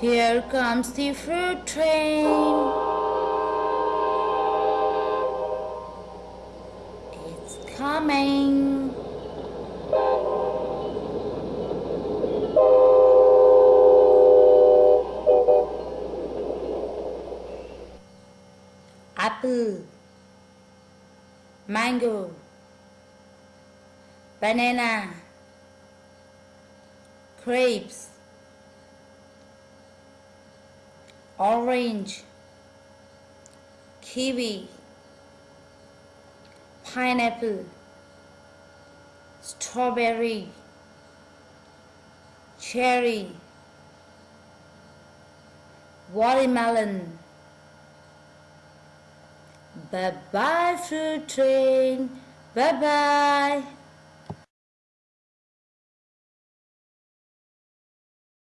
Here comes the fruit train. It's coming. Apple, mango, banana, grapes, orange, kiwi, pineapple, strawberry, cherry, watermelon. Bye bye fruit train. Bye bye.